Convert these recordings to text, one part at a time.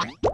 안녕 음.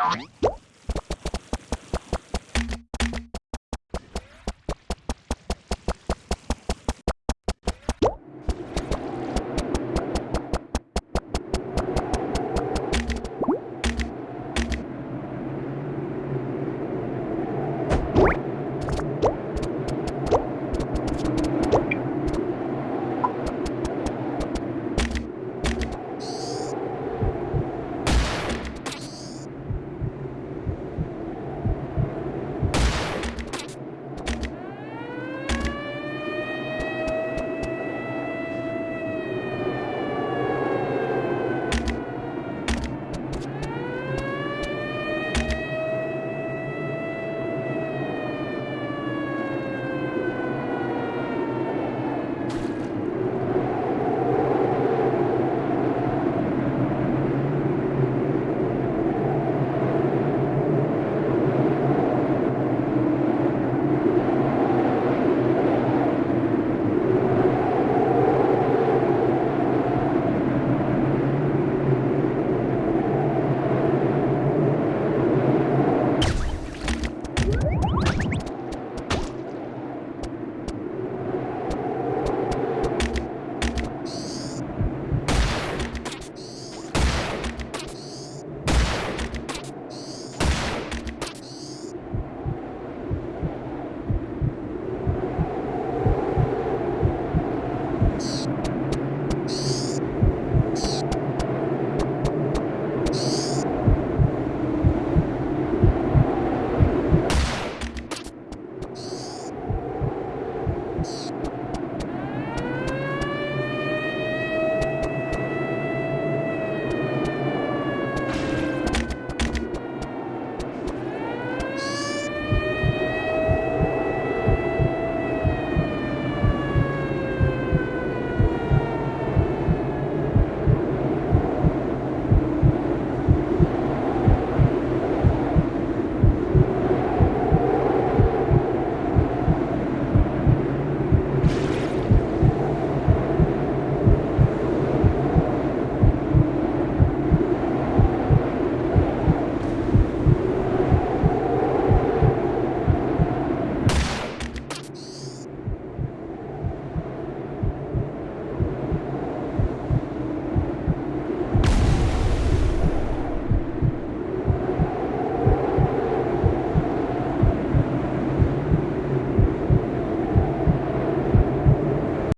Oh.